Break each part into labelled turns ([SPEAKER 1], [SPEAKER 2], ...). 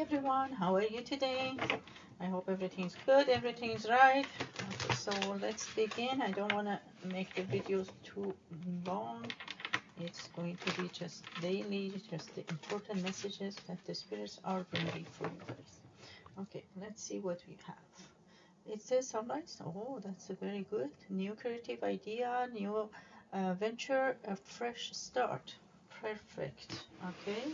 [SPEAKER 1] everyone, how are you today? I hope everything's good, everything's right. Okay, so let's begin. I don't want to make the videos too long. It's going to be just daily, just the important messages that the spirits are bringing for you guys. Okay, let's see what we have. It says sunrise. Oh, that's a very good. New creative idea, new uh, venture, a fresh start. Perfect. Okay.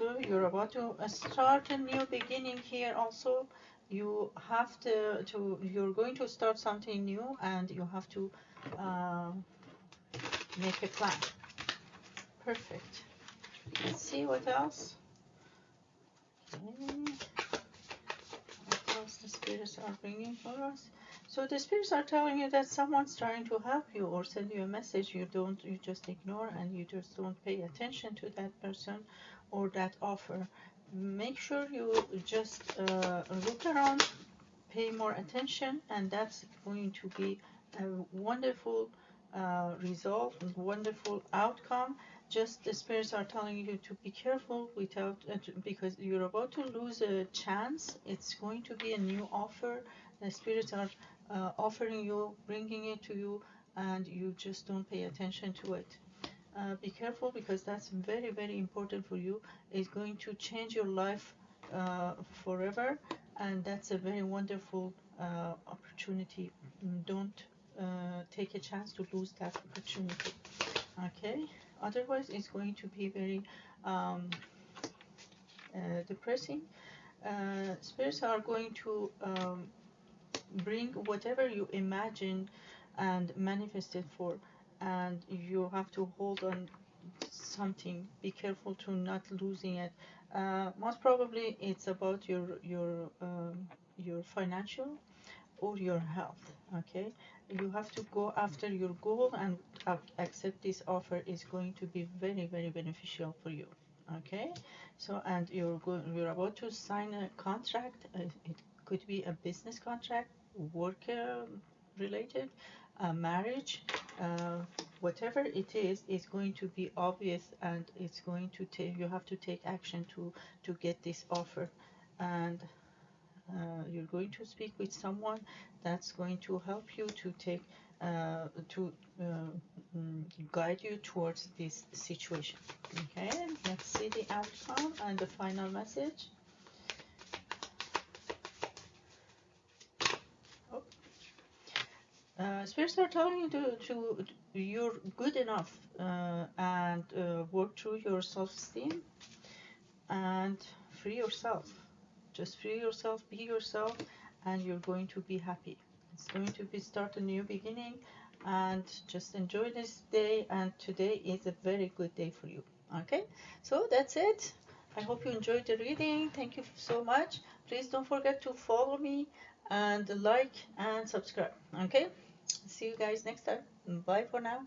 [SPEAKER 1] So you're about to start a new beginning here also. You have to, to you're going to start something new and you have to uh, make a plan. Perfect. Let's see what else. Okay. What else the spirits are bringing for us? So the spirits are telling you that someone's trying to help you or send you a message. You don't, you just ignore and you just don't pay attention to that person or that offer. Make sure you just uh, look around, pay more attention, and that's going to be a wonderful uh, result, wonderful outcome. Just the spirits are telling you to be careful without uh, because you're about to lose a chance. It's going to be a new offer. The spirits are uh, offering you, bringing it to you, and you just don't pay attention to it. Uh, be careful because that's very very important for you. It's going to change your life uh, forever and that's a very wonderful uh, opportunity. Don't uh, take a chance to lose that opportunity. Okay? Otherwise it's going to be very um, uh, depressing. Spirits are going to um, bring whatever you imagine and manifest it for and you have to hold on something. Be careful to not losing it. Uh, most probably it's about your your um, your financial or your health okay? You have to go after your goal and accept this offer is going to be very very beneficial for you okay? So and you're going you're about to sign a contract uh, it could be a business contract work uh, related a marriage uh, whatever it is is going to be obvious and it's going to take you have to take action to to get this offer. And uh, you're going to speak with someone that's going to help you to take uh, to uh, mm, guide you towards this situation. Okay let's see the outcome and the final message uh, spirits are telling you to, to you're good enough uh, and uh, work through your self-esteem and free yourself. Just free yourself be yourself and you're going to be happy. It's going to be start a new beginning and just enjoy this day and today is a very good day for you. Okay? So that's it. I hope you enjoyed the reading. Thank you so much. Please don't forget to follow me and like and subscribe. Okay see you guys next time. Bye for now